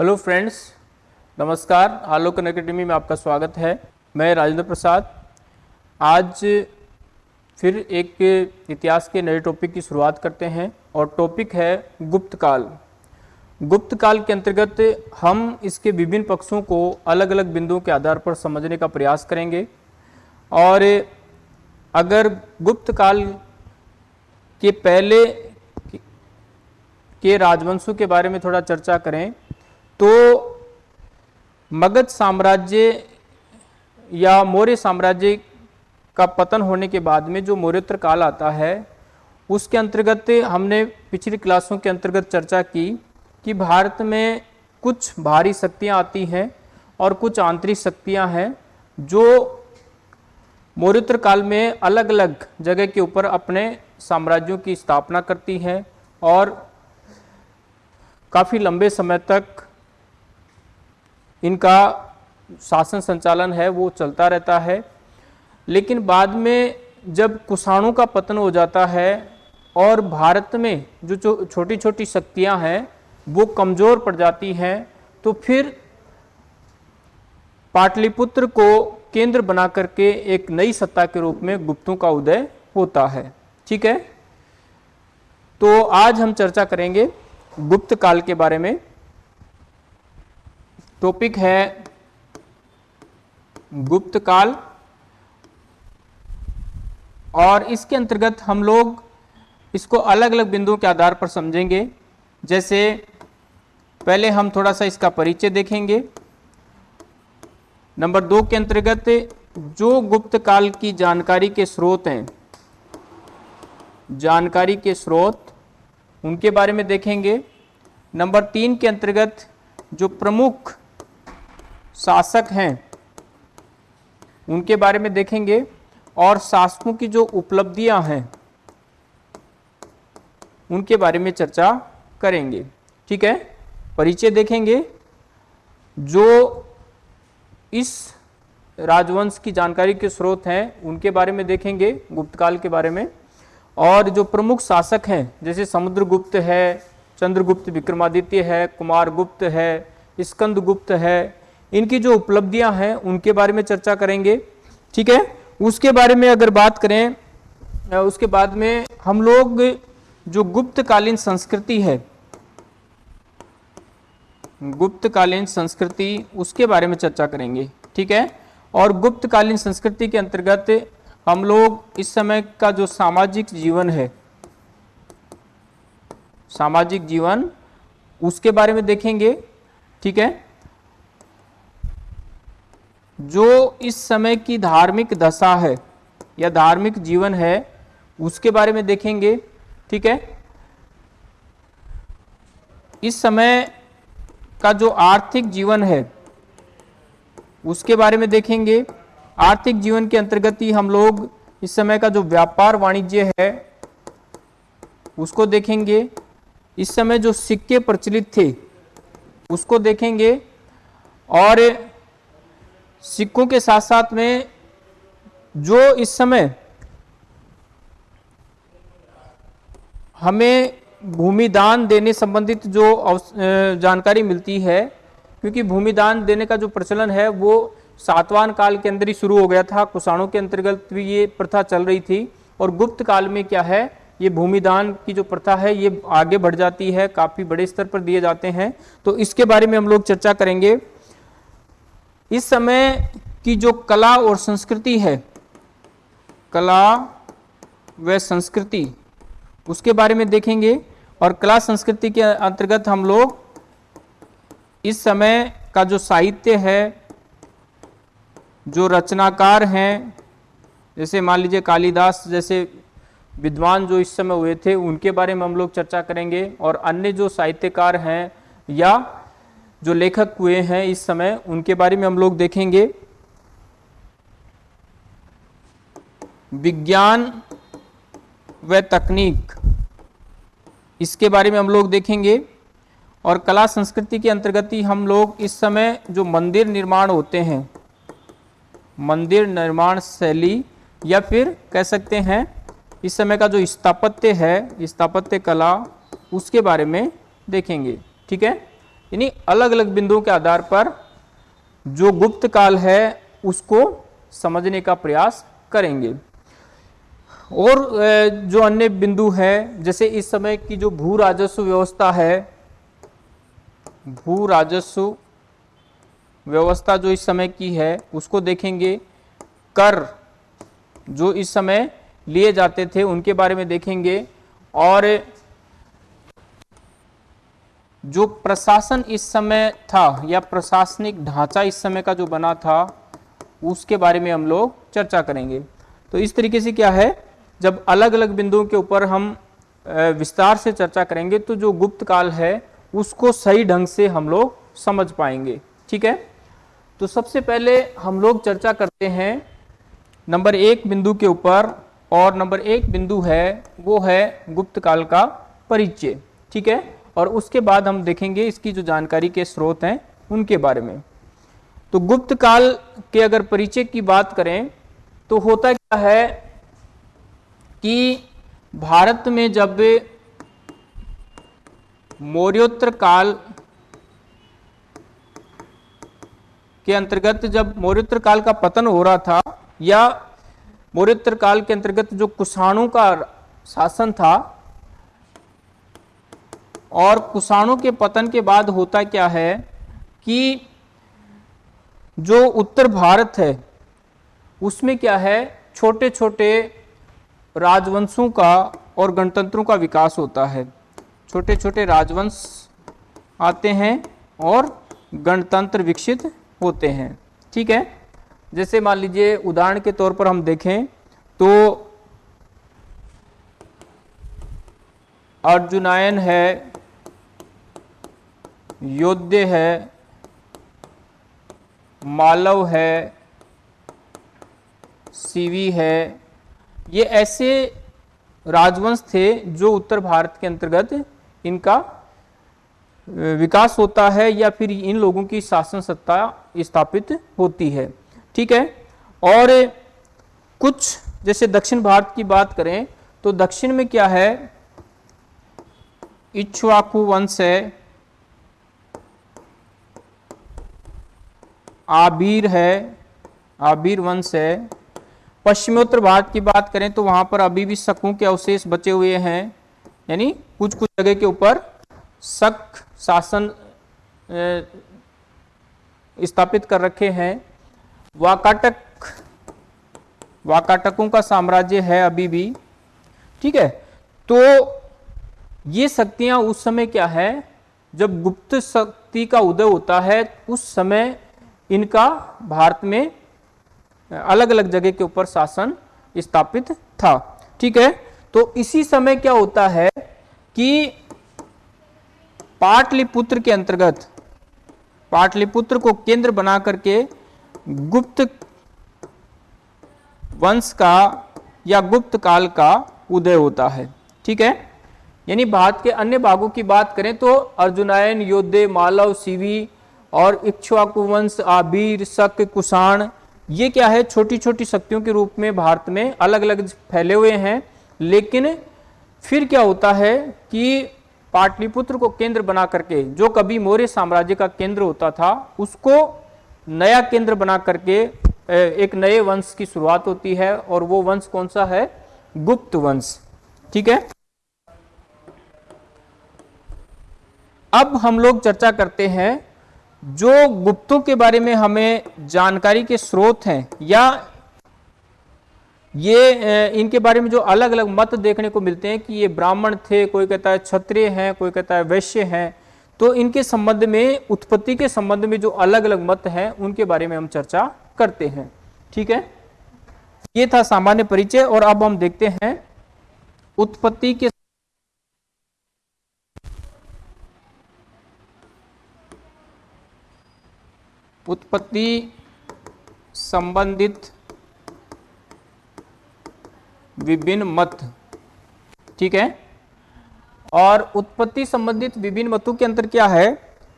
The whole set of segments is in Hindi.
हेलो फ्रेंड्स, नमस्कार। आलोकन अकेडमी में आपका स्वागत है। मैं राजेंद्र प्रसाद। आज फिर एक इतिहास के नए टॉपिक की शुरुआत करते हैं और टॉपिक है गुप्त काल। गुप्त काल के अंतर्गत हम इसके विभिन्न पक्षों को अलग अलग बिंदुओं के आधार पर समझने का प्रयास करेंगे। और अगर गुप्त काल के पहले के राजवंशों के बारे में थोड़ा चर्चा करें तो मगध साम्राज्य या मौर्य साम्राज्य का पतन होने के बाद में जो मौर्योत्तर काल आता है, उसके अंतर्गत हमने पिछली क्लासों के अंतर्गत चर्चा की कि भारत में कुछ भारी शक्तियाँ आती हैं और कुछ आंतरिक शक्तियाँ हैं जो मौर्योत्तर काल में अलग अलग जगह के ऊपर अपने साम्राज्यों की स्थापना करती हैं और काफ़ी लंबे समय तक इनका शासन संचालन है, वो चलता रहता है। लेकिन बाद में जब कुषाणों का पतन हो जाता है और भारत में जो छोटी छोटी शक्तियाँ हैं, वो कमज़ोर पड़ जाती हैं तो फिर पाटलिपुत्र को केंद्र बना करके एक नई सत्ता के रूप में गुप्तों का उदय होता है। ठीक है? तो आज हम चर्चा करेंगे गुप्त काल के बारे में। टॉपिक है गुप्त काल और इसके अंतर्गत हम लोग इसको अलग अलग बिंदुओं के आधार पर समझेंगे। जैसे पहले हम थोड़ा सा इसका परिचय देखेंगे। नंबर दो के अंतर्गत जो गुप्त काल की जानकारी के स्रोत हैं, जानकारी के स्रोत उनके बारे में देखेंगे। नंबर तीन के अंतर्गत जो प्रमुख शासक हैं। उनके बारे में देखेंगे। और शासकों की जो उपलब्धियाँ हैं, उनके बारे में चर्चा करेंगे। ठीक है? परिचय देखेंगे। जो इस राजवंश की जानकारी के स्रोत हैं, उनके बारे में देखेंगे, गुप्तकाल के बारे में। और जो प्रमुख शासक हैं, जैसे समुद्रगुप्त है, चंद्रगुप्त विक्रमादित्य है कुमार गुप्त है स्कंद गुप्त है इनकी जो उपलब्धियाँ हैं, उनके बारे में चर्चा करेंगे, ठीक है? उसके बारे में अगर बात करें उसके बाद में हम लोग जो गुप्तकालीन संस्कृति है, गुप्तकालीन संस्कृति, उसके बारे में चर्चा करेंगे, ठीक है? और गुप्तकालीन संस्कृति के अंतर्गत हम लोग इस समय का जो सामाजिक जीवन है, सामाजिक जीवन, उसके बारे में देखेंगे, ठीक है? जो इस समय की धार्मिक दशा है या धार्मिक जीवन है, उसके बारे में देखेंगे, ठीक है? इस समय का जो आर्थिक जीवन है, उसके बारे में देखेंगे। आर्थिक जीवन के अंतर्गत ही हम लोग इस समय का जो व्यापार वाणिज्य है, उसको देखेंगे। इस समय जो सिक्के प्रचलित थे, उसको देखेंगे। और सिक्कों के साथ साथ में जो इस समय हमें भूमिदान देने संबंधित जो जानकारी मिलती है, क्योंकि भूमिदान देने का जो प्रचलन है, वो सातवान काल के अंदर ही शुरू हो गया था। कुषाणों के अंतर्गत भी ये प्रथा चल रही थी। और गुप्त काल में क्या है, ये भूमिदान की जो प्रथा है, ये आगे बढ़ जाती है, काफ़ी बड़े स्तर पर दिए जाते हैं। तो इसके बारे में हम लोग चर्चा करेंगे। इस समय की जो कला और संस्कृति है, कला व संस्कृति, उसके बारे में देखेंगे और कला संस्कृति के अंतर्गत हम लोग इस समय का जो साहित्य है, जो रचनाकार हैं, जैसे मान लीजिए कालिदास जैसे विद्वान जो इस समय हुए थे, उनके बारे में हम लोग चर्चा करेंगे और अन्य जो साहित्यकार हैं या जो लेखक हुए हैं इस समय, उनके बारे में हम लोग देखेंगे। विज्ञान व तकनीक, इसके बारे में हम लोग देखेंगे। और कला संस्कृति के अंतर्गत ही हम लोग इस समय जो मंदिर निर्माण होते हैं, मंदिर निर्माण शैली या फिर कह सकते हैं, इस समय का जो स्थापत्य है, स्थापत्य कला, उसके बारे में देखेंगे। ठीक है? यानी अलग अलग बिंदुओं के आधार पर जो गुप्त काल है, उसको समझने का प्रयास करेंगे। और जो अन्य बिंदु है, जैसे इस समय की जो भू राजस्व व्यवस्था है, भू राजस्व व्यवस्था जो इस समय की है, उसको देखेंगे। कर जो इस समय लिए जाते थे, उनके बारे में देखेंगे। और जो प्रशासन इस समय था या प्रशासनिक ढांचा इस समय का जो बना था, उसके बारे में हम लोग चर्चा करेंगे। तो इस तरीके से क्या है, जब अलग अलग बिंदुओं के ऊपर हम विस्तार से चर्चा करेंगे तो जो गुप्त काल है, उसको सही ढंग से हम लोग समझ पाएँगे। ठीक है? तो सबसे पहले हम लोग चर्चा करते हैं नंबर एक बिंदु के ऊपर, और नंबर एक बिंदु है, वो है गुप्त काल का परिचय। ठीक है? और उसके बाद हम देखेंगे इसकी जो जानकारी के स्रोत हैं उनके बारे में। तो गुप्त काल के अगर परिचय की बात करें तो होता क्या है कि भारत में जब मौर्योत्तर काल के अंतर्गत जब मौर्योत्तर काल का पतन हो रहा था, या मौर्योत्तर काल के अंतर्गत जो कुषाणु का शासन था और कुषाणु के पतन के बाद होता क्या है कि जो उत्तर भारत है, उसमें क्या है छोटे छोटे राजवंशों का और गणतंत्रों का विकास होता है। छोटे छोटे राजवंश आते हैं और गणतंत्र विकसित होते हैं। ठीक है? जैसे मान लीजिए, उदाहरण के तौर पर हम देखें तो अर्जुनायन है योद्ध है, मालव है, सीवी है। ये ऐसे राजवंश थे जो उत्तर भारत के अंतर्गत इनका विकास होता है या फिर इन लोगों की शासन सत्ता स्थापित होती है। ठीक है? और कुछ, जैसे दक्षिण भारत की बात करें तो दक्षिण में क्या है? इच्छुआकू वंश है आबीर है, आबीर वंश है। पश्चिमोत्तर भारत की बात करें तो वहाँ पर अभी भी शकों के अवशेष बचे हुए हैं। यानी कुछ कुछ जगह के ऊपर शक शासन स्थापित कर रखे हैं। वाकाटक, वाकाटकों का साम्राज्य है अभी भी। ठीक है? तो ये शक्तियाँ उस समय क्या है? जब गुप्त शक्ति का उदय होता है, उस समय इनका भारत में अलग अलग जगह के ऊपर शासन स्थापित था। ठीक है? तो इसी समय क्या होता है कि पाटलिपुत्र के अंतर्गत, पाटलिपुत्र को केंद्र बना करके गुप्त वंश का या गुप्त काल का उदय होता है। ठीक है? यानी भारत के अन्य भागों की बात करें तो अर्जुनायन, योद्धे, मालव सीवी और इक्ष्वाकु वंश, आबीर शक कुषाण, ये क्या है? छोटी छोटी शक्तियों के रूप में भारत में अलग अलग फैले हुए हैं। लेकिन फिर क्या होता है कि पाटलिपुत्र को केंद्र बना करके, जो कभी मौर्य साम्राज्य का केंद्र होता था, उसको नया केंद्र बना करके एक नए वंश की शुरुआत होती है। और वो वंश कौन सा है? गुप्त वंश। ठीक है? अब हम लोग चर्चा करते हैं जो गुप्तों के बारे में हमें जानकारी के स्रोत हैं या ये इनके बारे में जो अलग अलग मत देखने को मिलते हैं कि ये ब्राह्मण थे, कोई कहता है क्षत्रिय हैं, कोई कहता है वैश्य हैं तो इनके संबंध में, उत्पत्ति के संबंध में जो अलग अलग मत हैं, उनके बारे में हम चर्चा करते हैं। ठीक है? ये था सामान्य परिचय और अब हम देखते हैं, उत्पत्ति के उत्पत्ति संबंधित विभिन्न मत। ठीक है? और उत्पत्ति संबंधित विभिन्न मतों के अंतर क्या है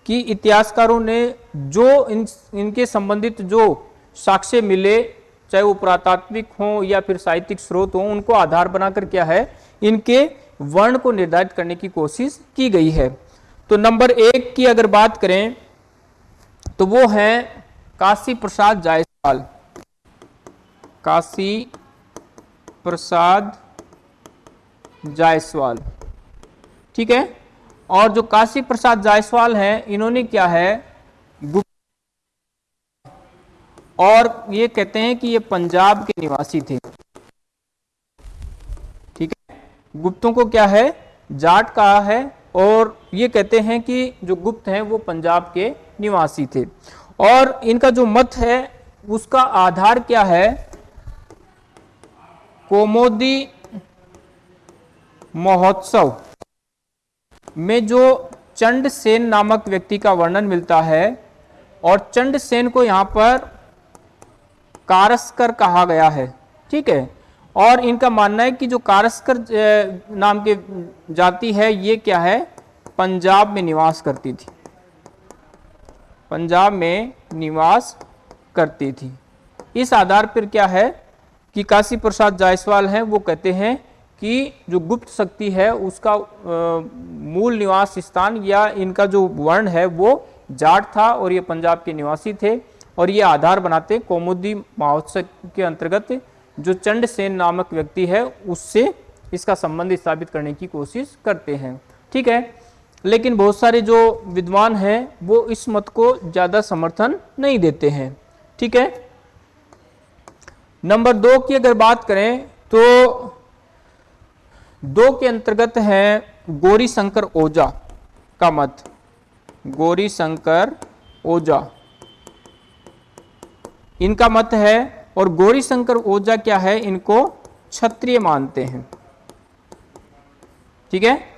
कि इतिहासकारों ने जो इन, इनके संबंधित जो साक्ष्य मिले, चाहे वो पुरातात्विक हो या फिर साहित्यिक स्रोत हो, उनको आधार बनाकर क्या है, इनके वर्ण को निर्धारित करने की कोशिश की गई है। तो नंबर एक की अगर बात करें तो वो है काशी प्रसाद जायसवाल। काशी प्रसाद जायसवाल। ठीक है? और जो काशी प्रसाद जायसवाल हैं, इन्होंने क्या है? और ये कहते हैं कि ये पंजाब के निवासी थे। ठीक है? गुप्तों को क्या है? जाट कहा है, और ये कहते हैं कि जो गुप्त हैं, वो पंजाब के निवासी थे। और इनका जो मत है, उसका आधार क्या है? कोमोदी महोत्सव। में जो चंड सेन नामक व्यक्ति का वर्णन मिलता है, और चंड सेन को यहाँ पर कारस्कर कहा गया है। ठीक है? और इनका मानना है कि जो कारस्कर नाम के जाति है, ये क्या है? पंजाब में निवास करती थी। पंजाब में निवास करती थी। इस आधार पर क्या है कि काशी प्रसाद जायसवाल हैं, वो कहते हैं कि जो गुप्त शक्ति है, उसका मूल निवास स्थान या इनका जो वर्ण है, वो जाट था और ये पंजाब के निवासी थे और ये आधार बनाते कौमुदी महोत्सव के अंतर्गत जो चंड सेन नामक व्यक्ति है, उससे इसका संबंध स्थापित करने की कोशिश करते हैं। ठीक है लेकिन बहुत सारे जो विद्वान हैं, वो इस मत को ज़्यादा समर्थन नहीं देते हैं। ठीक है? नंबर दो की अगर बात करें तो दो के अंतर्गत है गौरी शंकर ओझा का मत। गौरी शंकर ओझा। इनका मत है और गौरी शंकर ओझा क्या है, इनको क्षत्रिय मानते हैं। ठीक है?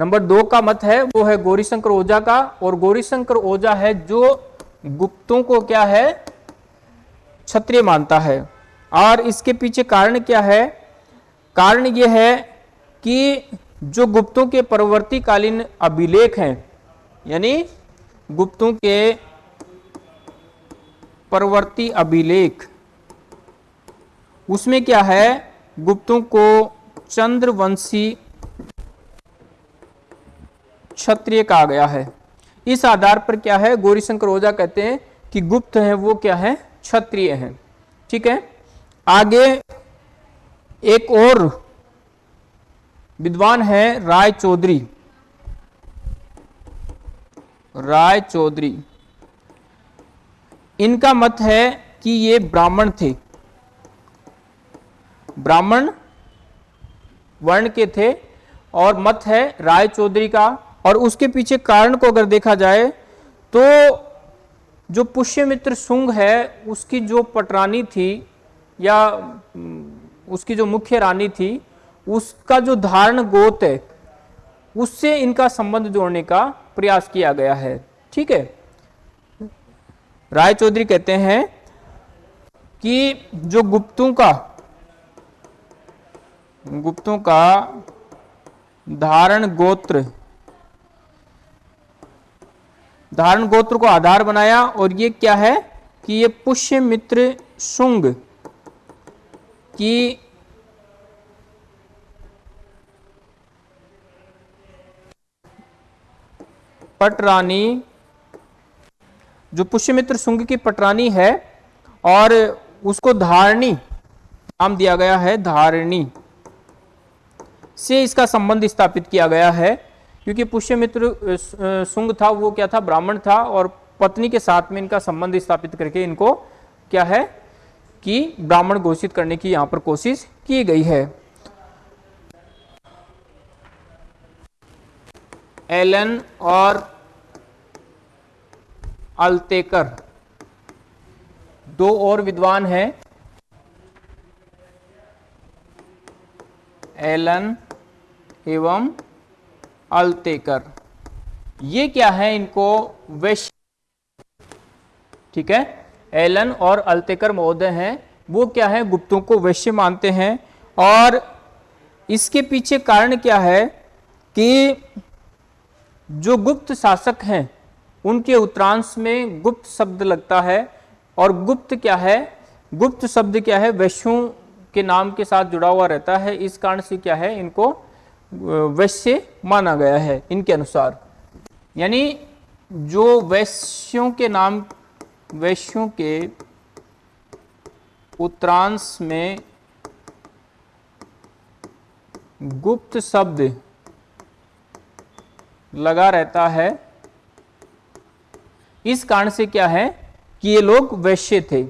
नंबर दो का मत है, वो है गौरीशंकर ओझा का, और गौरीशंकर ओझा है जो गुप्तों को क्या है? क्षत्रिय मानता है। और इसके पीछे कारण क्या है? कारण यह है कि जो गुप्तों के परवर्ती कालीन अभिलेख हैं, यानी गुप्तों के परवर्ती अभिलेख, उसमें क्या है? गुप्तों को चंद्रवंशी क्षत्रिय कहा गया है। इस आधार पर क्या है? गौरीशंकर ओझा कहते हैं कि गुप्त है, वो क्या है? क्षत्रिय है। ठीक है? आगे एक और विद्वान है राय चौधरी राय चौधरी इनका मत है कि ये ब्राह्मण थे। ब्राह्मण वर्ण के थे और मत है राय चौधरी का। और उसके पीछे कारण को अगर देखा जाए तो जो पुष्यमित्र सुंग है, उसकी जो पटरानी थी या उसकी जो मुख्य रानी थी, उसका जो धारण गोत है, उससे इनका संबंध जोड़ने का प्रयास किया गया है। ठीक है? राय चौधरी कहते हैं कि जो गुप्तों का गुप्तों का धारण गोत्र धारण गोत्र को आधार बनाया और ये क्या है कि ये पुष्य मित्र सुंग की पटरानी, जो पुष्यमित्र सुंग की पटरानी है और उसको धारणी नाम दिया गया है, धारणी से इसका संबंध स्थापित किया गया है। क्योंकि पुष्यमित्र सुंग था, वो क्या था, ब्राह्मण था और पत्नी के साथ में इनका संबंध स्थापित करके इनको क्या है कि ब्राह्मण घोषित करने की यहाँ पर कोशिश की गई है। एलन और अल्तेकर, दो और विद्वान हैं। एलन एवं अल्तेकर ये क्या है इनको? वैश्य। ठीक है? एलन और अल्तेकर महोदय हैं। वो क्या है? गुप्तों को वैश्य मानते हैं। और इसके पीछे कारण क्या है कि जो गुप्त शासक हैं, उनके उत्तरांश में गुप्त शब्द लगता है। और गुप्त क्या है? गुप्त शब्द क्या है? वैश्यों के नाम के साथ जुड़ा हुआ रहता है। इस कारण से क्या है इनको वैश्य माना गया है इनके अनुसार। यानी जो वैश्यों के नाम, वैश्यों के उत्तरांश में गुप्त शब्द लगा रहता है, इस कारण से क्या है कि ये लोग वैश्य थे,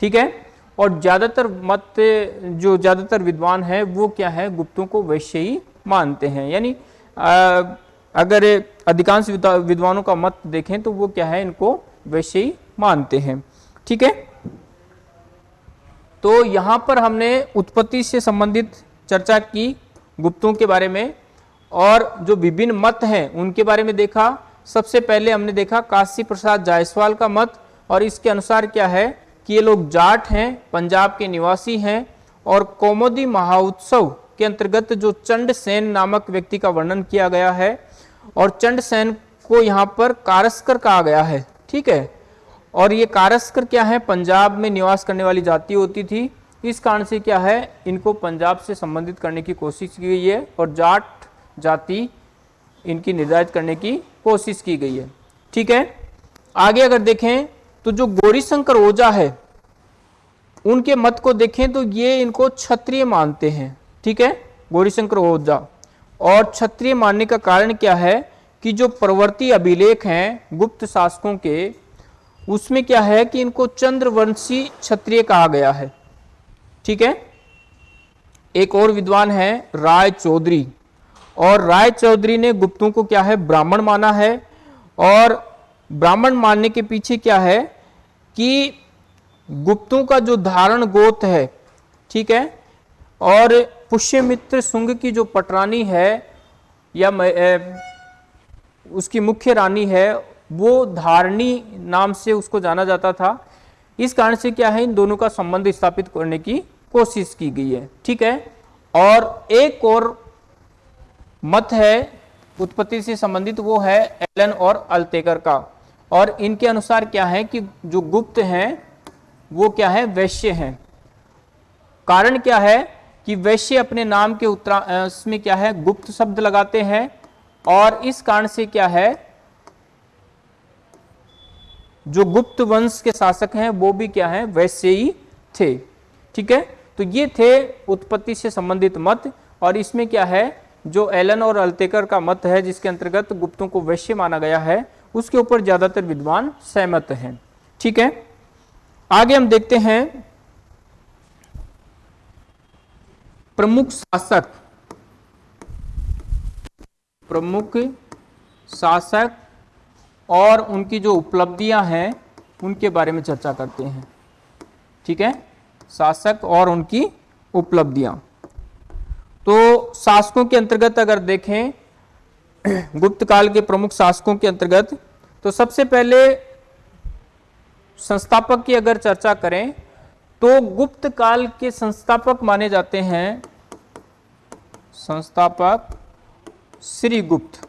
ठीक है? और ज़्यादातर मत, जो ज़्यादातर विद्वान है, वो क्या है? गुप्तों को वैश्य ही मानते हैं। यानी अगर अधिकांश विद्वानों का मत देखें तो वो क्या है, इनको वैसे ही मानते हैं। ठीक है? तो यहाँ पर हमने उत्पत्ति से संबंधित चर्चा की गुप्तों के बारे में, और जो विभिन्न मत हैं, उनके बारे में देखा। सबसे पहले हमने देखा काशी प्रसाद जायसवाल का मत, और इसके अनुसार क्या है कि ये लोग जाट हैं, पंजाब के निवासी हैं, और कौमोदी महाउत्सव के अंतर्गत जो चंड सेन नामक व्यक्ति का वर्णन किया गया है और चंड सेन को यहाँ पर कारस्कर कहा गया है, ठीक है? और ये कारस्कर क्या है? पंजाब में निवास करने वाली जाति होती थी। इस कारण से क्या है? इनको पंजाब से संबंधित करने की कोशिश की गई है और जाट जाति इनकी निर्धारित करने की कोशिश की गई है, ठीक है? आगे अगर देखें तो जो गौरीशंकर ओझा है, उनके मत को देखें तो ये इनको क्षत्रिय मानते हैं। ठीक है? गौरीशंकर ओझा और क्षत्रिय मानने का कारण क्या है कि जो प्रवर्ती अभिलेख हैं गुप्त शासकों के, उसमें क्या है कि इनको चंद्रवंशी क्षत्रिय कहा गया है। ठीक है? एक और विद्वान है राय चौधरी। और राय चौधरी ने गुप्तों को क्या है? ब्राह्मण माना है। और ब्राह्मण मानने के पीछे क्या है कि गुप्तों का जो धारण गोत है, ठीक है? और पुष्यमित्र सुंग की जो पटरानी है, या उसकी मुख्य रानी है, वो धारणी नाम से उसको जाना जाता था। इस कारण से क्या है, इन दोनों का संबंध स्थापित करने की कोशिश की गई है। ठीक है? और एक और मत है, उत्पत्ति से संबंधित, वो है एलन और अल्तेकर का। और इनके अनुसार क्या है कि जो गुप्त हैं, वो क्या है, वैश्य हैं। कारण क्या है? कि वैश्य अपने नाम के उत्तरा इसमें क्या है? गुप्त शब्द लगाते हैं और इस कारण से क्या है? जो गुप्त वंश के शासक हैं, वो भी क्या है? वैश्य ही थे। ठीक है? तो ये थे उत्पत्ति से संबंधित मत और इसमें क्या है? जो एलन और अल्तेकर का मत है, जिसके अंतर्गत गुप्तों को वैश्य माना गया है, उसके ऊपर ज़्यादातर विद्वान सहमत हैं। ठीक है? आगे हम देखते हैं प्रमुख शासक। प्रमुख शासक और उनकी जो उपलब्धियाँ हैं, उनके बारे में चर्चा करते हैं। ठीक है? शासक और उनकी उपलब्धियाँ। तो शासकों के अंतर्गत अगर देखें, गुप्त काल के प्रमुख शासकों के अंतर्गत तो सबसे पहले संस्थापक की अगर चर्चा करें तो गुप्त काल के संस्थापक माने जाते हैं संस्थापक श्री गुप्त।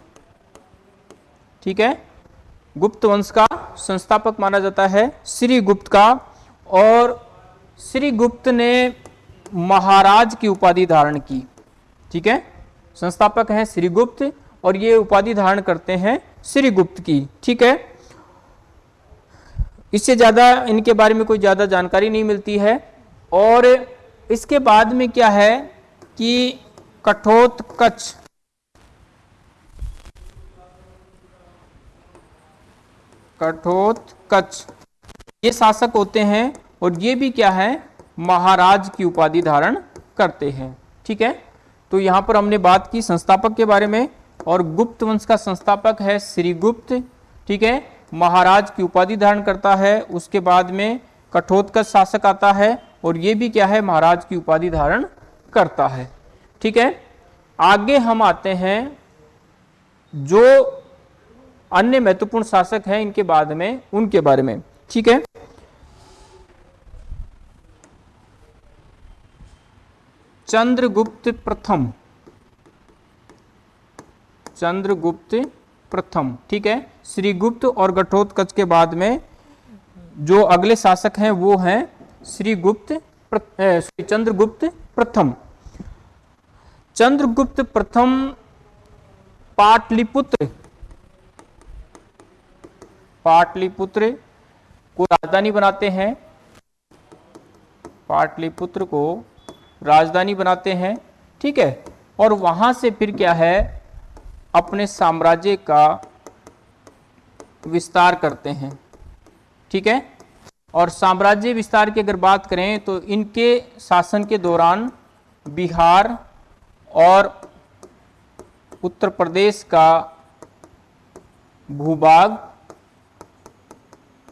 ठीक है? गुप्त वंश का संस्थापक माना जाता है श्री गुप्त का और श्री गुप्त ने महाराज की उपाधि धारण की। ठीक है? संस्थापक हैं श्रीगुप्त और ये उपाधि धारण करते हैं श्रीगुप्त की। ठीक है? इससे ज़्यादा इनके बारे में कोई ज़्यादा जानकारी नहीं मिलती है। और इसके बाद में क्या है कि कठोत कच्छ। कठोत कच्छ। ये शासक होते हैं और ये भी क्या है? महाराज की उपाधि धारण करते हैं। ठीक है? तो यहाँ पर हमने बात की संस्थापक के बारे में और गुप्त वंश का संस्थापक है श्रीगुप्त। ठीक है? महाराज की उपाधि धारण करता है, उसके बाद में कठोत्कच शासक आता है और ये भी क्या है, महाराज की उपाधि धारण करता है। ठीक है? आगे हम आते हैं। जो अन्य महत्वपूर्ण शासक हैं, इनके बाद में, उनके बारे में। ठीक है? चंद्रगुप्त प्रथम। चंद्रगुप्त प्रथम, ठीक है? श्रीगुप्त और गठोत्कच के बाद में जो अगले शासक हैं, वो हैं श्रीगुप्त चंद्रगुप्त प्रथम। चंद्रगुप्त प्रथम पाटलिपुत्र। पाटलिपुत्र को राजधानी बनाते हैं। पाटलिपुत्र को राजधानी बनाते हैं, ठीक है? और वहाँ से फिर क्या है? अपने साम्राज्य का विस्तार करते हैं। ठीक है? और साम्राज्य विस्तार की अगर बात करें तो इनके शासन के दौरान बिहार और उत्तर प्रदेश का भूभाग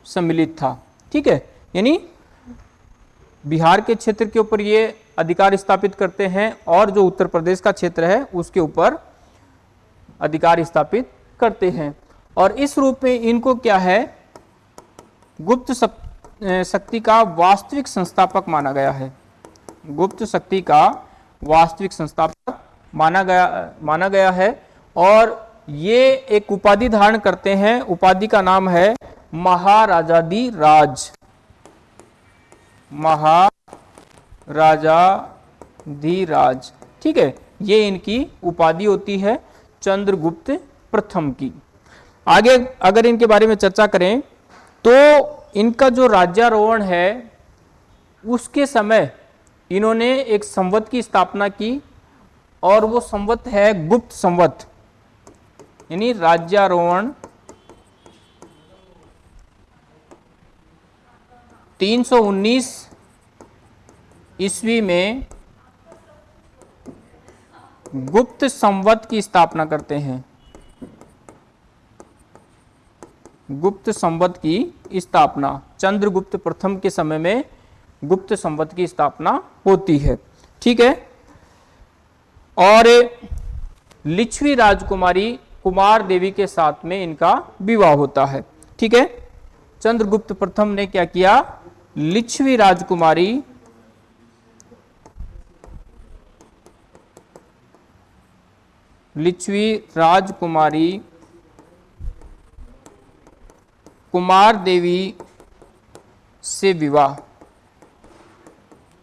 सम्मिलित था। ठीक है? यानी बिहार के क्षेत्र के ऊपर ये अधिकार स्थापित करते हैं और जो उत्तर प्रदेश का क्षेत्र है, उसके ऊपर अधिकार स्थापित करते हैं। और इस रूप में इनको क्या है? गुप्त शक्ति का वास्तविक संस्थापक माना गया है। गुप्त शक्ति का वास्तविक संस्थापक माना गया माना गया है। और ये एक उपाधि धारण करते हैं। उपाधि का नाम है महाराजादी राज। महाराजा धीराज ठीक है, ये इनकी उपाधि होती है। चंद्रगुप्त प्रथम की। आगे अगर इनके बारे में चर्चा करें तो इनका जो राज्यारोहण है, उसके समय इन्होंने एक संवत की स्थापना की और वो संवत है गुप्त संवत। यानी राज्यारोहण 319 ईस्वी में गुप्त संवत की स्थापना करते हैं। गुप्त संवत की स्थापना, चंद्रगुप्त प्रथम के समय में गुप्त संवत की स्थापना होती है। ठीक है? और लिच्छवी राजकुमारी कुमार देवी के साथ में इनका विवाह होता है। ठीक है? चंद्रगुप्त प्रथम ने क्या किया? लिच्छवी राजकुमारी लिच्छवी राजकुमारी, कुमार देवी से विवाह।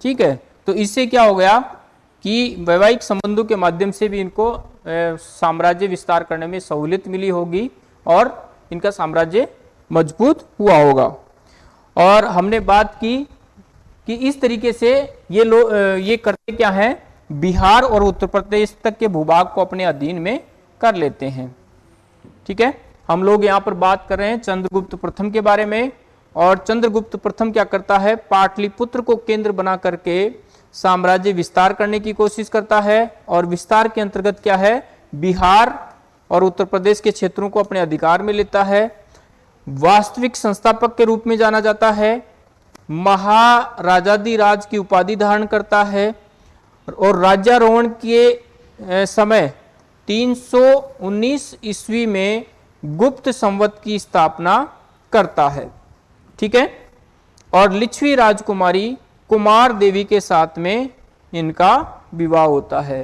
ठीक है? तो इससे क्या हो गया कि वैवाहिक संबंधों के माध्यम से भी इनको साम्राज्य विस्तार करने में सहूलियत मिली होगी और इनका साम्राज्य मज़बूत हुआ होगा। और हमने बात की कि इस तरीके से ये लोग ये करते क्या है? बिहार और उत्तर प्रदेश तक के भूभाग को अपने अधीन में कर लेते हैं। ठीक है? हम लोग यहाँ पर बात कर रहे हैं चंद्रगुप्त प्रथम के बारे में और चंद्रगुप्त प्रथम क्या करता है? पाटलिपुत्र को केंद्र बना करके साम्राज्य विस्तार करने की कोशिश करता है और विस्तार के अंतर्गत क्या है? बिहार और उत्तर प्रदेश के क्षेत्रों को अपने अधिकार में लेता है। वास्तविक संस्थापक के रूप में जाना जाता है। महाराजादी राज की उपाधि धारण करता है। और राज्यारोहण के समय 319 ईस्वी में गुप्त संवत की स्थापना करता है। ठीक है? और लिच्छवी राजकुमारी कुमार देवी के साथ में इनका विवाह होता है,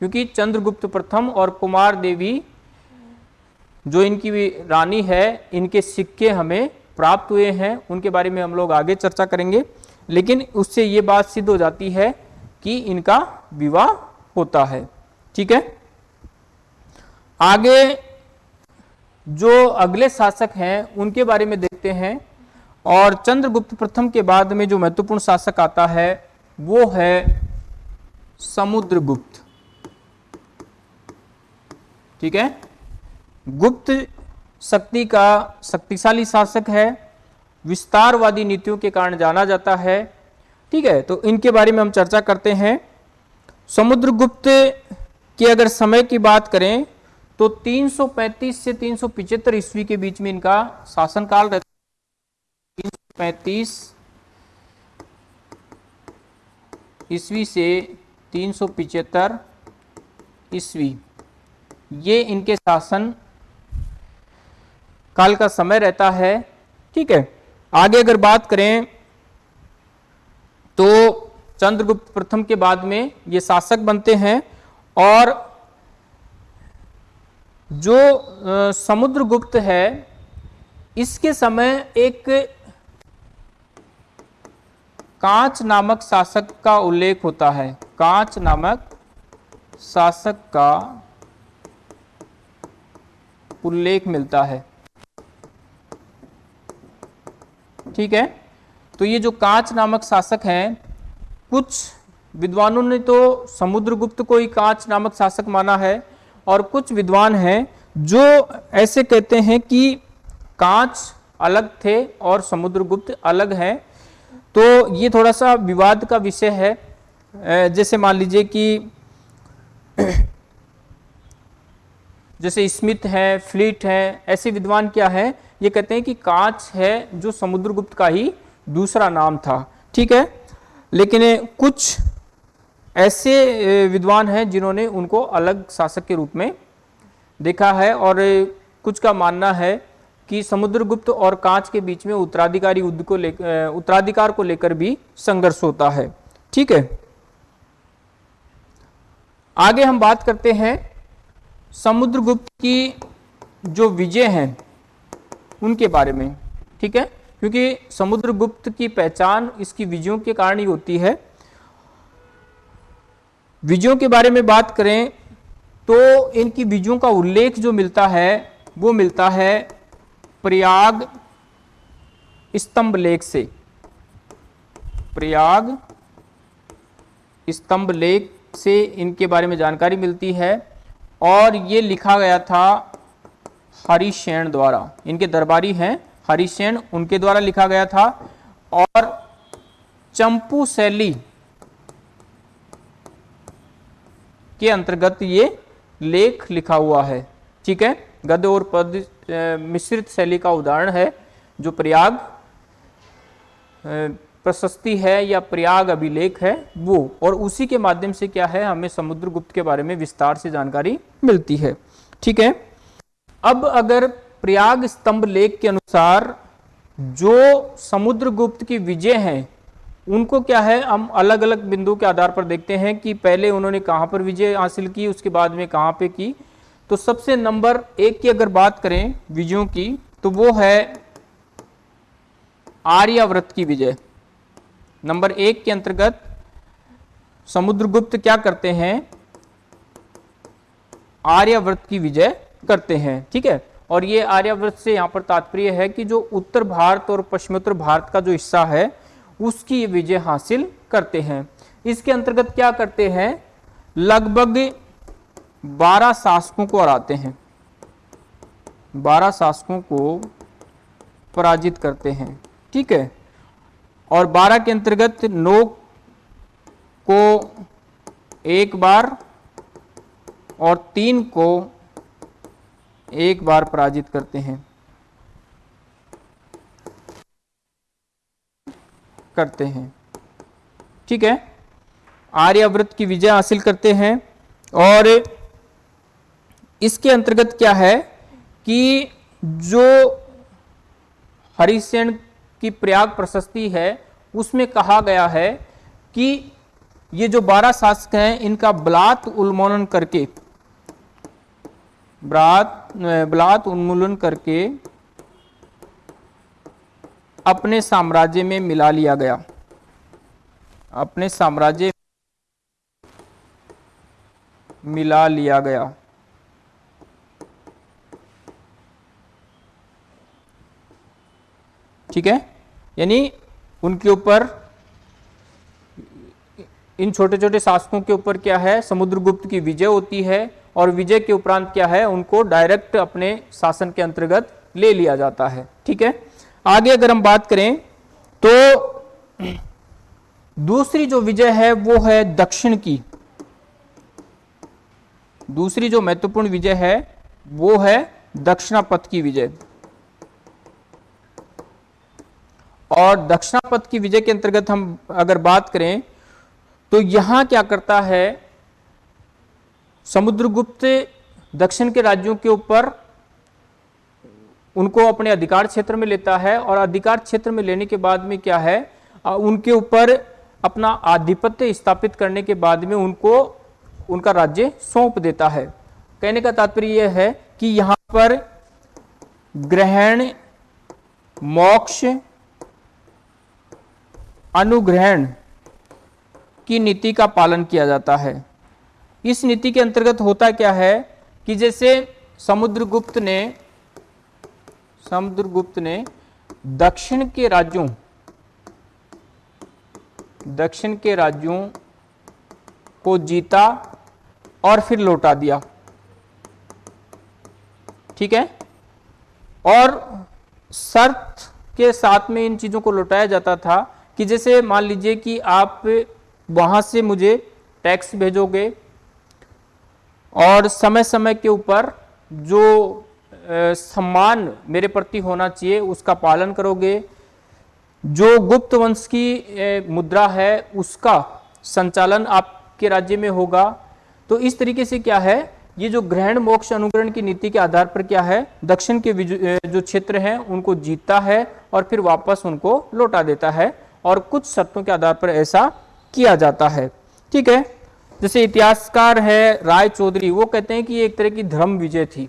क्योंकि चंद्रगुप्त प्रथम और कुमार देवी जो इनकी रानी है, इनके सिक्के हमें प्राप्त हुए हैं। उनके बारे में हम लोग आगे चर्चा करेंगे, लेकिन उससे ये बात सिद्ध हो जाती है कि इनका विवाह होता है। ठीक है? आगे जो अगले शासक हैं, उनके बारे में देखते हैं और चंद्रगुप्त प्रथम के बाद में जो महत्वपूर्ण शासक आता है, वो है समुद्रगुप्त। ठीक है? गुप्त शक्ति का शक्तिशाली शासक है। विस्तारवादी नीतियों के कारण जाना जाता है। ठीक है तो इनके बारे में हम चर्चा करते हैं। समुद्रगुप्त के अगर समय की बात करें तो 335 से 375 ईस्वी के बीच में इनका शासनकाल रहता है। पैंतीस ईस्वी से तीन ईस्वी, ये इनके शासन काल का समय रहता है। ठीक है, आगे अगर बात करें तो चंद्रगुप्त प्रथम के बाद में ये शासक बनते हैं और जो समुद्रगुप्त है, इसके समय एक कांच नामक शासक का उल्लेख होता है। कांच नामक शासक का उल्लेख मिलता है। ठीक है? तो ये जो कांच नामक शासक हैं, कुछ विद्वानों ने तो समुद्रगुप्त को ही कांच नामक शासक माना है, और कुछ विद्वान हैं जो ऐसे कहते हैं कि कांच अलग थे और समुद्रगुप्त अलग हैं। तो ये थोड़ा सा विवाद का विषय है। जैसे मान लीजिए कि जैसे स्मिथ है, फ्लीट है, ऐसे विद्वान क्या है? ये कहते हैं कि कांच है जो समुद्रगुप्त का ही दूसरा नाम था, ठीक है? लेकिन कुछ ऐसे विद्वान हैं जिन्होंने उनको अलग शासक के रूप में देखा है और कुछ का मानना है कि समुद्रगुप्त और कांच के बीच में उत्तराधिकारी युद्ध को लेकर उत्तराधिकार को लेकर भी संघर्ष होता है, ठीक है? आगे हम बात करते हैं समुद्रगुप्त की जो विजय हैं, उनके बारे में, ठीक है? क्योंकि समुद्रगुप्त की पहचान इसकी विजयों के कारण ही होती है। विजयों के बारे में बात करें तो इनकी विजयों का उल्लेख जो मिलता है, वो मिलता है प्रयाग स्तंभ लेख से। प्रयाग स्तंभ लेख से इनके बारे में जानकारी मिलती है और ये लिखा गया था हरिशेन द्वारा। इनके दरबारी हैं हरिशेन उनके द्वारा लिखा गया था और चंपू शैली के अंतर्गत ये लेख लिखा हुआ है। ठीक है? गद्य और पद मिश्रित शैली का उदाहरण है, जो प्रयाग प्रशस्ति है या प्रयाग अभिलेख है, वो। और उसी के माध्यम से क्या है, हमें समुद्रगुप्त के बारे में विस्तार से जानकारी मिलती है। ठीक है? अब अगर प्रयाग स्तंभ लेख के अनुसार जो समुद्रगुप्त की विजय है, उनको क्या है, हम अलग अलग बिंदु के आधार पर देखते हैं कि पहले उन्होंने कहाँ पर विजय हासिल की, उसके बाद में कहाँ पे की। तो सबसे नंबर एक की अगर बात करें विजयों की तो वो है आर्याव्रत की विजय। नंबर एक के अंतर्गत समुद्रगुप्त क्या करते हैं, आर्याव्रत की विजय करते हैं, ठीक है? और ये आर्याव्रत से यहाँ पर तात्पर्य है कि जो उत्तर भारत और पश्चिमोत्तर भारत का जो हिस्सा है, उसकी विजय हासिल करते हैं। इसके अंतर्गत क्या करते हैं? लगभग बारह शासकों को हराते हैं। बारह शासकों को पराजित करते हैं। ठीक है? और बारह के अंतर्गत नौ को एक बार और तीन को एक बार पराजित करते हैं। करते हैं। ठीक है? आर्यव्रत की विजय हासिल करते हैं और इसके अंतर्गत क्या है कि जो हरिसेन की प्रयाग प्रशस्ति है, उसमें कहा गया है कि ये जो बारह शासक हैं, इनका बलात् उन्मूलन करके बलात् उन्मूलन करके अपने साम्राज्य में मिला लिया गया। अपने साम्राज्य मिला लिया गया। ठीक है? यानी उनके ऊपर, इन छोटे छोटे शासकों के ऊपर क्या है? समुद्रगुप्त की विजय होती है। और विजय के उपरांत क्या है? उनको डायरेक्ट अपने शासन के अंतर्गत ले लिया जाता है। ठीक है? आगे अगर हम बात करें तो दूसरी जो विजय है, वो है दक्षिण की। दूसरी जो महत्वपूर्ण विजय है, वो है दक्षिणापथ की विजय। और दक्षिणापथ की विजय के अंतर्गत हम अगर बात करें तो यहाँ क्या करता है समुद्रगुप्त दक्षिण के राज्यों के ऊपर उनको अपने अधिकार क्षेत्र में लेता है और अधिकार क्षेत्र में लेने के बाद में क्या है? उनके ऊपर अपना आधिपत्य स्थापित करने के बाद में उनको उनका राज्य सौंप देता है। कहने का तात्पर्य यह है कि यहाँ पर ग्रहण, मोक्ष, अनुग्रहण की नीति का पालन किया जाता है। इस नीति के अंतर्गत होता क्या है कि जैसे समुद्रगुप्त ने समुद्रगुप्त ने दक्षिण के राज्यों, दक्षिण के राज्यों को जीता और फिर लौटा दिया। ठीक है? और शर्त के साथ में इन चीज़ों को लौटाया जाता था कि जैसे मान लीजिए कि आप वहाँ से मुझे टैक्स भेजोगे और समय समय के ऊपर जो सम्मान मेरे प्रति होना चाहिए, उसका पालन करोगे। जो गुप्त वंश की मुद्रा है, उसका संचालन आपके राज्य में होगा। तो इस तरीके से क्या है, ये जो ग्रहण, मोक्ष, अनुग्रहण की नीति के आधार पर क्या है, दक्षिण के जो क्षेत्र हैं, उनको जीतता है और फिर वापस उनको लौटा देता है और कुछ शर्तों के आधार पर ऐसा किया जाता है। ठीक है? जैसे इतिहासकार है राय चौधरी, वो कहते हैं कि एक तरह की धर्म विजय थी।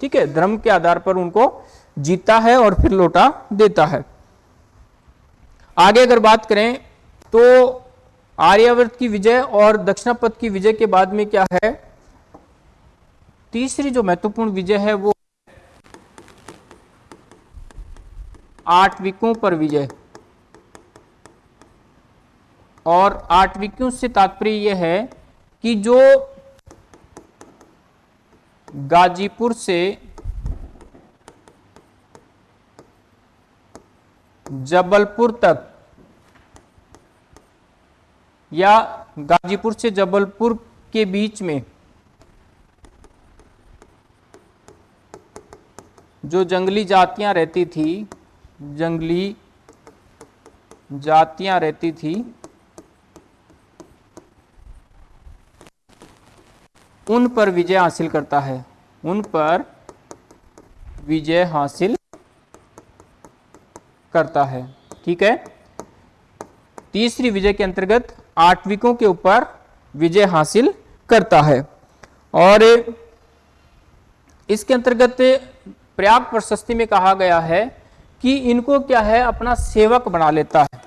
ठीक है, धर्म के आधार पर उनको जीता है और फिर लौटा देता है। आगे अगर बात करें तो आर्यावर्त की विजय और दक्षिणापथ की विजय के बाद में क्या है? तीसरी जो महत्वपूर्ण विजय है वो आठविकों पर विजय। और आठविकों से तात्पर्य यह है कि जो गाजीपुर से जबलपुर तक या गाजीपुर से जबलपुर के बीच में जो जंगली जातियाँ रहती थी, जंगली जातियाँ रहती थी उन पर विजय हासिल करता है। उन पर विजय हासिल करता है। ठीक है? तीसरी विजय के अंतर्गत आठविकों के ऊपर विजय हासिल करता है। और इसके अंतर्गत प्रयाग प्रशस्ति में कहा गया है कि इनको क्या है? अपना सेवक बना लेता है।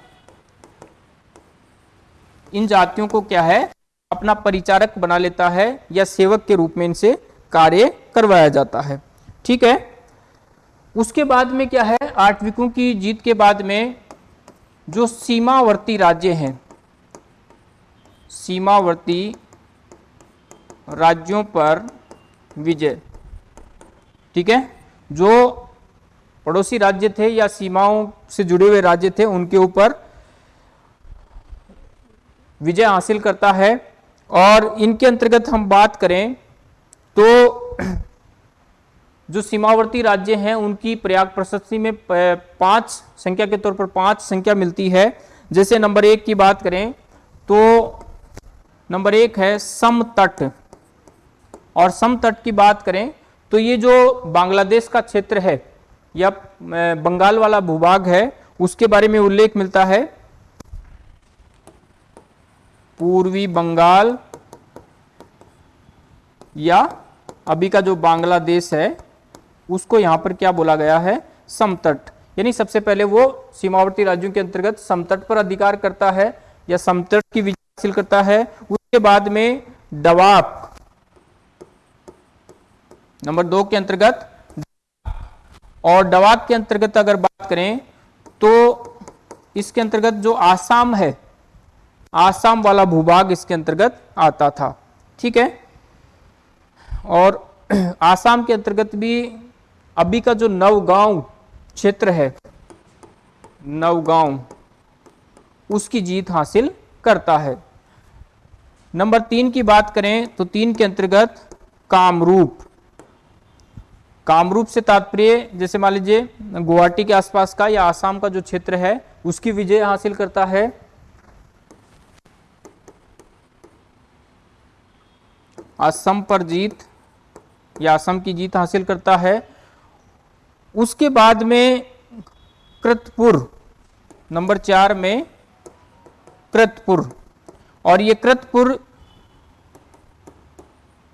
इन जातियों को क्या है? अपना परिचारक बना लेता है या सेवक के रूप में इनसे कार्य करवाया जाता है। ठीक है? उसके बाद में क्या है? आठविकों की जीत के बाद में जो सीमावर्ती राज्य हैं, सीमावर्ती राज्यों पर विजय। ठीक है? जो पड़ोसी राज्य थे या सीमाओं से जुड़े हुए राज्य थे, उनके ऊपर विजय हासिल करता है। और इनके अंतर्गत हम बात करें तो जो सीमावर्ती राज्य हैं, उनकी प्रयाग प्रशस्ति में पाँच संख्या के तौर पर पाँच संख्या मिलती है। जैसे नंबर एक की बात करें तो नंबर एक है समतट। और समतट की बात करें तो ये जो बांग्लादेश का क्षेत्र है, या बंगाल वाला भूभाग है, उसके बारे में उल्लेख मिलता है। पूर्वी बंगाल या अभी का जो बांग्लादेश है, उसको यहाँ पर क्या बोला गया है? समतट। यानी सबसे पहले वो सीमावर्ती राज्यों के अंतर्गत समतट पर अधिकार करता है या समतट की विजय हासिल करता है। उसके बाद में डवाब नंबर दो के अंतर्गत और डवाक के अंतर्गत अगर बात करें तो इसके अंतर्गत जो आसाम है आसाम वाला भूभाग इसके अंतर्गत आता था। ठीक है? और आसाम के अंतर्गत भी अभी का जो नवगांव क्षेत्र है, नवगांव, उसकी जीत हासिल करता है। नंबर तीन की बात करें तो तीन के अंतर्गत कामरूप। कामरूप से तात्पर्य, जैसे मान लीजिए, गुवाहाटी के आसपास का या आसाम का जो क्षेत्र है, उसकी विजय हासिल करता है। असम पर जीत या असम की जीत हासिल करता है। उसके बाद में कृतपुर, नंबर चार में कृतपुर। और ये कृतपुर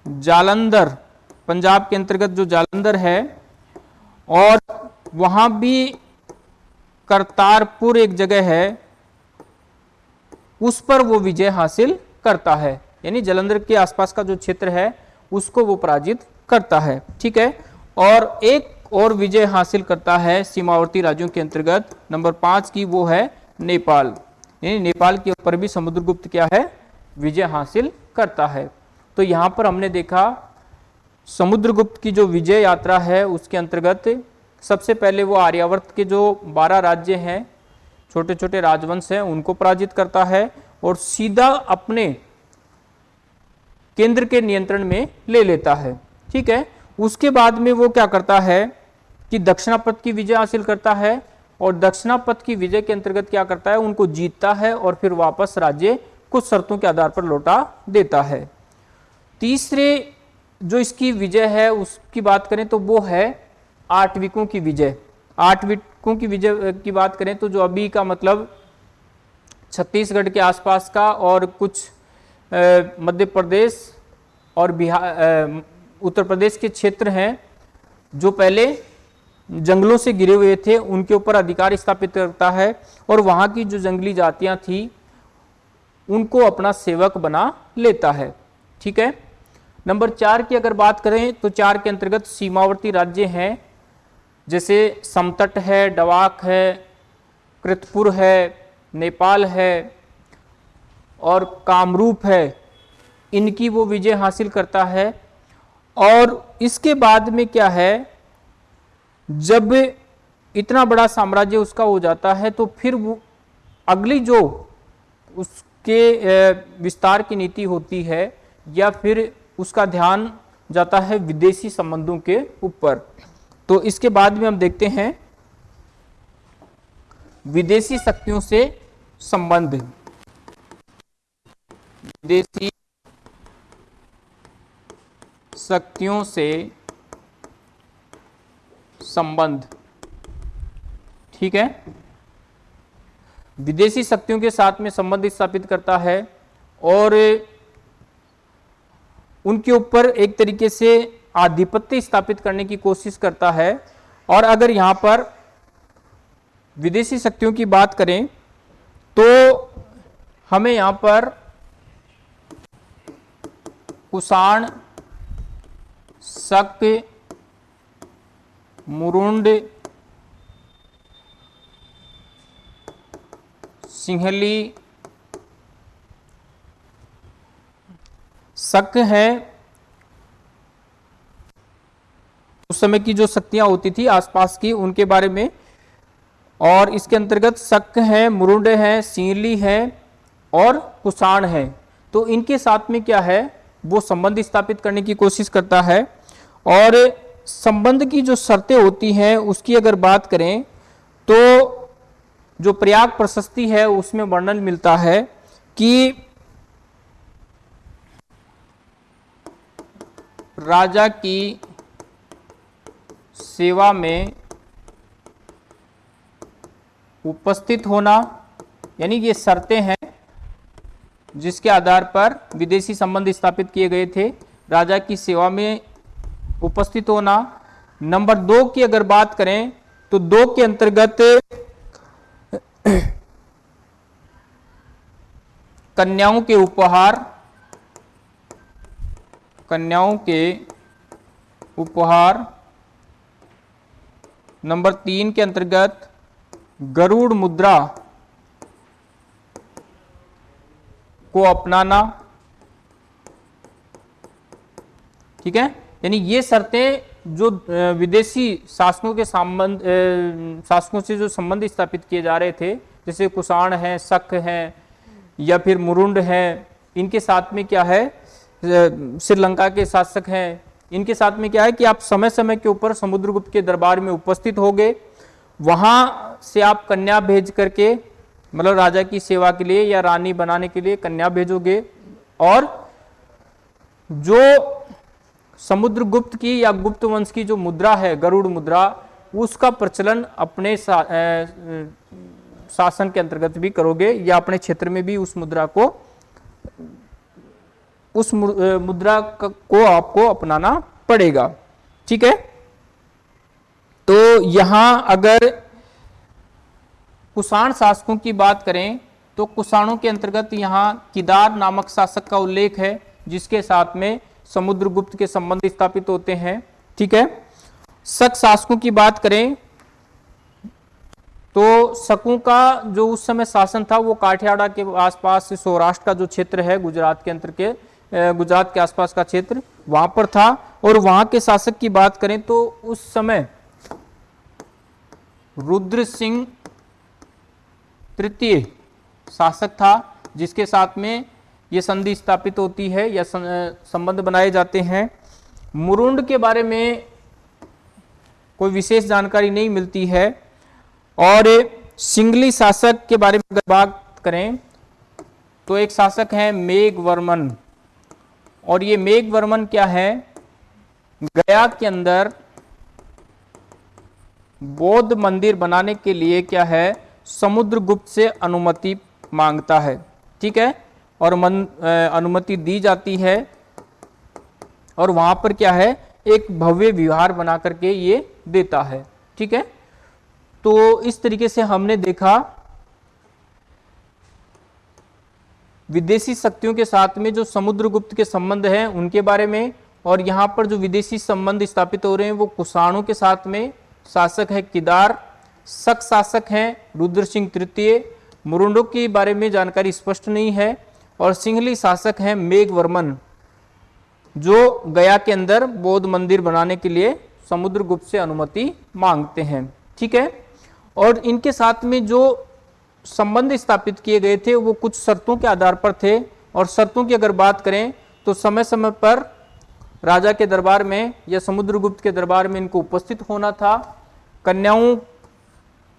जालंधर, पंजाब के अंतर्गत जो जालंधर है, और वहाँ भी करतारपुर एक जगह है, उस पर वो विजय हासिल करता है। यानी जलंधर के आसपास का जो क्षेत्र है, उसको वो पराजित करता है, ठीक है? और एक और विजय हासिल करता है सीमावर्ती राज्यों के अंतर्गत, नंबर पाँच की वो है नेपाल। यानी नेपाल के ऊपर भी समुद्रगुप्त क्या है? विजय हासिल करता है। तो यहाँ पर हमने देखा, समुद्रगुप्त की जो विजय यात्रा है, उसके अंतर्गत सबसे पहले वो आर्यावर्त के जो बारह राज्य हैं छोटे छोटे राजवंश हैं, उनको पराजित करता है और सीधा अपने केंद्र के नियंत्रण में ले लेता है। ठीक है? उसके बाद में वो क्या करता है कि दक्षिणापथ की विजय हासिल करता है और दक्षिणापथ की विजय के अंतर्गत क्या करता है? उनको जीतता है और फिर वापस राज्य कुछ शर्तों के आधार पर लौटा देता है। तीसरे जो इसकी विजय है, उसकी बात करें तो वो है आठविकों की विजय। आठविकों की विजय की बात करें तो जो अभी का मतलब छत्तीसगढ़ के आसपास का और कुछ मध्य प्रदेश और बिहार उत्तर प्रदेश के क्षेत्र हैं, जो पहले जंगलों से गिरे हुए थे, उनके ऊपर अधिकार स्थापित करता है और वहाँ की जो जंगली जातियाँ थी, उनको अपना सेवक बना लेता है। ठीक है? नंबर चार की अगर बात करें तो चार के अंतर्गत सीमावर्ती राज्य हैं, जैसे समतट है, डवाक है, कृतपुर है, नेपाल है और कामरूप है। इनकी वो विजय हासिल करता है। और इसके बाद में क्या है? जब इतना बड़ा साम्राज्य उसका हो जाता है तो फिर वो अगली जो उसके विस्तार की नीति होती है, या फिर उसका ध्यान जाता है विदेशी संबंधों के ऊपर। तो इसके बाद में हम देखते हैं विदेशी शक्तियों से संबंध। विदेशी शक्तियों से संबंध। ठीक है? विदेशी शक्तियों के साथ में संबंध स्थापित करता है और उनके ऊपर एक तरीके से आधिपत्य स्थापित करने की कोशिश करता है। और अगर यहाँ पर विदेशी शक्तियों की बात करें तो हमें यहाँ पर कुषाण, शक, मुरुंड, सिंहली। शक है, उस समय की जो शक्तियाँ होती थी आसपास की, उनके बारे में। और इसके अंतर्गत शक है, मुरुंड है, सिंहली है और कुषाण है। तो इनके साथ में क्या है? वो संबंध स्थापित करने की कोशिश करता है और संबंध की जो शर्तें होती हैं, उसकी अगर बात करें तो जो प्रयाग प्रशस्ति है, उसमें वर्णन मिलता है कि राजा की सेवा में उपस्थित होना, यानी ये शर्तें हैं जिसके आधार पर विदेशी संबंध स्थापित किए गए थे। राजा की सेवा में उपस्थित होना। नंबर दो की अगर बात करें तो दो के अंतर्गत कन्याओं के उपहार, कन्याओं के उपहार। नंबर तीन के अंतर्गत गरुड़ मुद्रा। को अपनाना। ठीक है? यानी ये शर्तें जो विदेशी शासकों के संबंध शासकों से जो संबंध स्थापित किए जा रहे थे, जैसे कुषाण है, शक है, या फिर मुरुंड है, इनके साथ में क्या है? श्रीलंका के शासक हैं, इनके साथ में क्या है कि आप समय समय के ऊपर समुद्रगुप्त के दरबार में उपस्थित हो गए वहाँ से आप कन्या भेज करके मतलब राजा की सेवा के लिए या रानी बनाने के लिए कन्या भेजोगे? और जो समुद्रगुप्त की या गुप्त वंश की जो मुद्रा है गरुड़ मुद्रा उसका प्रचलन अपने सा, ए, शासन के अंतर्गत भी करोगे या अपने क्षेत्र में भी उस मुद्रा को उस मुद्रा को आपको अपनाना पड़ेगा। ठीक है? तो यहाँ अगर कुषाण शासकों की बात करें तो कुषाणों के अंतर्गत यहाँ किदार नामक शासक का उल्लेख है, जिसके साथ में समुद्रगुप्त के संबंध स्थापित होते हैं। ठीक है? शक शासकों की बात करें तो शकों का जो उस समय शासन था, वो काठियाड़ा के आसपास सौराष्ट्र का जो क्षेत्र है, गुजरात के अंतर के गुजरात के आसपास का क्षेत्र, वहाँ पर था। और वहाँ के शासक की बात करें तो उस समय रुद्र सिंह तृतीय शासक था, जिसके साथ में ये संधि स्थापित होती है या संबंध बनाए जाते हैं। मुरुंड के बारे में कोई विशेष जानकारी नहीं मिलती है। और सिंगली शासक के बारे में अगर बात करें तो एक शासक है मेघवर्मन। और ये मेघवर्मन क्या है? गया के अंदर बौद्ध मंदिर बनाने के लिए क्या है? समुद्रगुप्त से अनुमति माँगता है, ठीक है? और मन अनुमति दी जाती है। और वहाँ पर क्या है? एक भव्य विहार बना करके ये देता है, ठीक है? तो इस तरीके से हमने देखा, विदेशी शक्तियों के साथ में जो समुद्रगुप्त के संबंध हैं उनके बारे में, और यहाँ पर जो विदेशी संबंध स्थापित हो रहे हैं वो कुषाणों के साथ में, शासक है किदार शक शासक हैं, रुद्र सिंह तृतीय। मुरुंडो के बारे में जानकारी स्पष्ट नहीं है और सिंहली शासक हैं मेघवर्मन, जो गया के अंदर बौद्ध मंदिर बनाने के लिए समुद्रगुप्त से अनुमति मांगते हैं। ठीक है? और इनके साथ में जो संबंध स्थापित किए गए थे, वो कुछ शर्तों के आधार पर थे। और शर्तों की अगर बात करें तो समय समय पर राजा के दरबार में या समुद्रगुप्त के दरबार में इनको उपस्थित होना था। कन्याओं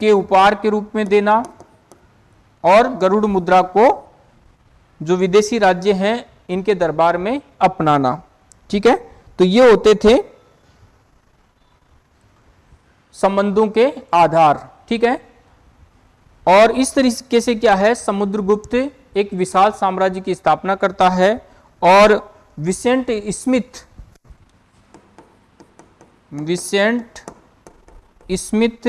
के उपहार के रूप में देना और गरुड़ मुद्रा को जो विदेशी राज्य हैं, इनके दरबार में अपनाना। ठीक है? तो ये होते थे संबंधों के आधार। ठीक है? और इस तरीके से क्या है? समुद्रगुप्त एक विशाल साम्राज्य की स्थापना करता है और Vincent Smith Vincent Smith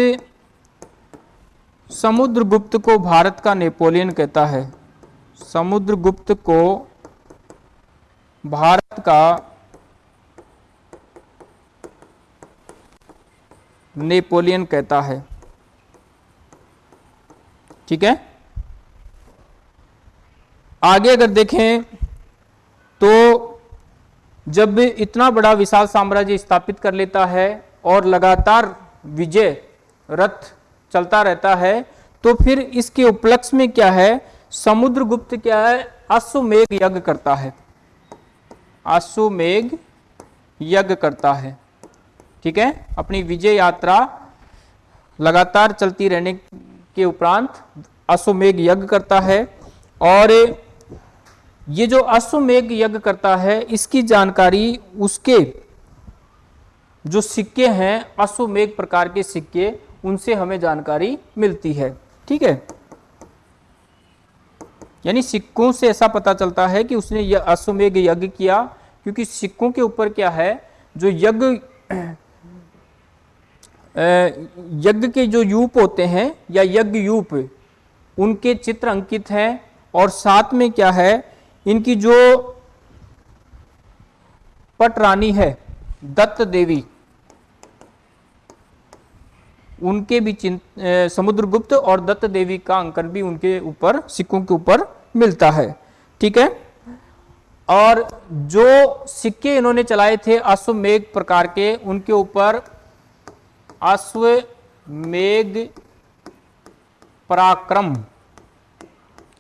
Samudragupta को भारत का नेपोलियन कहता है। समुद्रगुप्त को भारत का नेपोलियन कहता है। ठीक है? आगे अगर देखें तो जब इतना बड़ा विशाल साम्राज्य स्थापित कर लेता है और लगातार विजय रथ चलता रहता है तो फिर इसके उपलक्ष्य में क्या है? समुद्रगुप्त क्या है? अश्वमेघ यज्ञ करता है। अश्वमेघ यज्ञ करता है। ठीक है? अपनी विजय यात्रा लगातार चलती रहने के उपरांत अश्वमेघ यज्ञ करता है और ये जो अश्वमेघ यज्ञ करता है, इसकी जानकारी उसके जो सिक्के हैं, अश्वमेघ प्रकार के सिक्के उनसे हमें जानकारी मिलती है, ठीक है? यानी सिक्कों से ऐसा पता चलता है कि उसने यह अश्वमेघ यज्ञ किया, क्योंकि सिक्कों के ऊपर क्या है, जो यज्ञ यज्ञ के जो यूप होते हैं, या यज्ञ यूप, उनके चित्र अंकित हैं, और साथ में क्या है, इनकी जो पटरानी है, दत्त देवी उनके भी समुद्रगुप्त और दत्त देवी का अंकन भी उनके ऊपर, सिक्कों के ऊपर मिलता है। ठीक है? और जो सिक्के इन्होंने चलाए थे अश्वमेघ प्रकार के, उनके ऊपर अश्वमेघ पराक्रम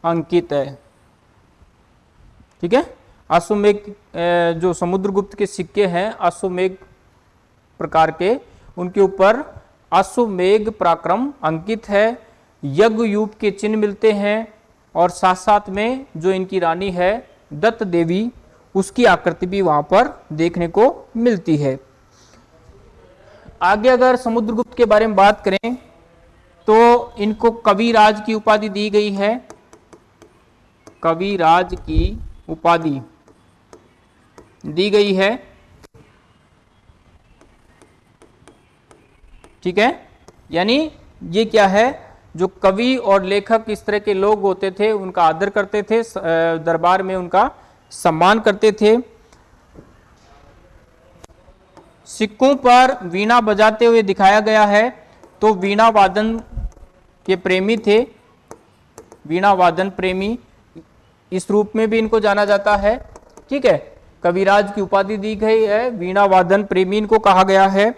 अंकित है। ठीक है? अश्वमेघ जो समुद्रगुप्त के सिक्के हैं, अश्वमेघ प्रकार के, उनके ऊपर अश्वमेघ पराक्रम अंकित है, यज्ञ युग के चिन्ह मिलते हैं और साथ साथ में जो इनकी रानी है, दत्त देवी, उसकी आकृति भी वहाँ पर देखने को मिलती है। आगे अगर समुद्रगुप्त के बारे में बात करें तो इनको कविराज की उपाधि दी गई है। कविराज की उपाधि दी गई है। ठीक है? यानी ये क्या है? जो कवि और लेखक इस तरह के लोग होते थे, उनका आदर करते थे दरबार में उनका सम्मान करते थे। सिक्कों पर वीणा बजाते हुए दिखाया गया है तो वीणा वादन के प्रेमी थे। वीणा वादन प्रेमी इस रूप में भी इनको जाना जाता है। ठीक है? कविराज की उपाधि दी गई है, वीणा वादन प्रेमी इनको कहा गया है।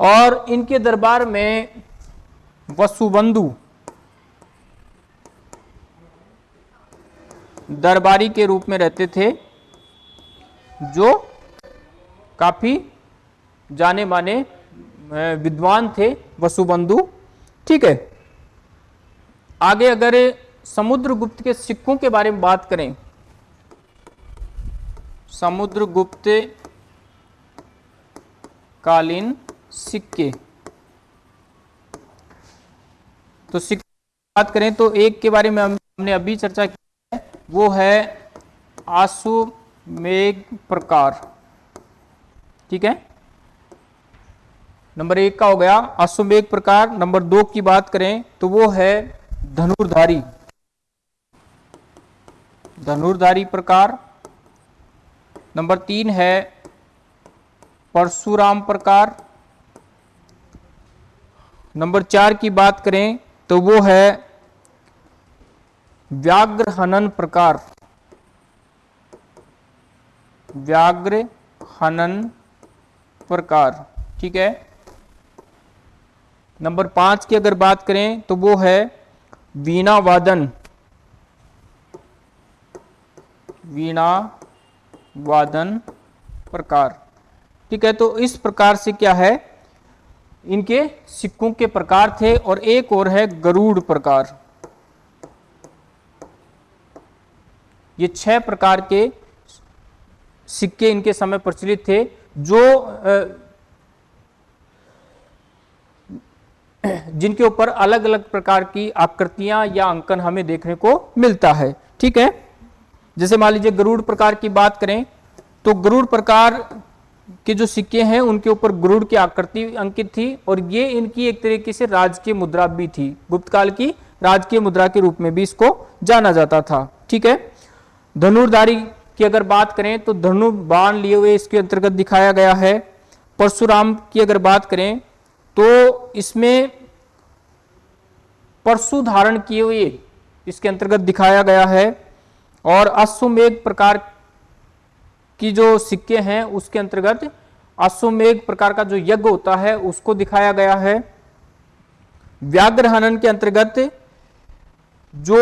और इनके दरबार में वसुबंधु दरबारी के रूप में रहते थे, जो काफ़ी जाने माने विद्वान थे वसुबंधु। ठीक है? आगे अगर समुद्रगुप्त के सिक्कों के बारे में बात करें, समुद्रगुप्त कालीन सिक्के। तो सिक्के बात करें तो एक के बारे में हमने अभी चर्चा की है, वो है आसुमेघ प्रकार। ठीक है? नंबर एक का हो गया अश्वमेघ प्रकार। नंबर दो की बात करें तो वो है धनुर्धारी। धनुर्धारी प्रकार। नंबर तीन है परशुराम प्रकार। नंबर चार की बात करें तो वो है व्याघ्र हनन प्रकार। व्याघ्र हनन प्रकार, ठीक है? नंबर पाँच की अगर बात करें तो वो है वीणा वादन वीणा वादन प्रकार, ठीक है? तो इस प्रकार से क्या है? इनके सिक्कों के प्रकार थे और एक और है गरुड़ प्रकार। ये छह प्रकार के सिक्के इनके समय प्रचलित थे, जो जिनके ऊपर अलग अलग प्रकार की आकृतियाँ या अंकन हमें देखने को मिलता है। ठीक है? जैसे मान लीजिए गरुड़ प्रकार की बात करें तो गरुड़ प्रकार के जो सिक्के हैं, उनके ऊपर गरुड़ की आकृति अंकित थी और ये इनकी एक तरीके से राजकीय मुद्रा भी थी। गुप्त काल की राजकीय मुद्रा के रूप में भी इसको जाना जाता था। ठीक है? धनुर्धारी की अगर बात करें तो धनु बाण लिए हुए इसके अंतर्गत दिखाया गया है। परशुराम की अगर बात करें तो इसमें परशु धारण किए हुए इसके अंतर्गत दिखाया गया है और अश्वमेघ प्रकार की जो सिक्के हैं, उसके अंतर्गत अश्वमेघ प्रकार का जो यज्ञ होता है, उसको दिखाया गया है। व्याघ्र हनन के अंतर्गत जो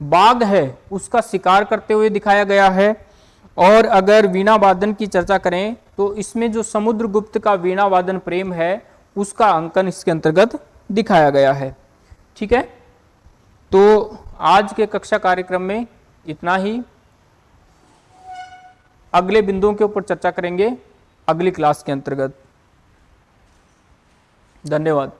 बाघ है, उसका शिकार करते हुए दिखाया गया है। और अगर वीणा वादन की चर्चा करें तो इसमें जो समुद्रगुप्त का वीणा वादन प्रेम है, उसका अंकन इसके अंतर्गत दिखाया गया है। ठीक है? तो आज के कक्षा कार्यक्रम में इतना ही। अगले बिंदुओं के ऊपर चर्चा करेंगे अगली क्लास के अंतर्गत। धन्यवाद।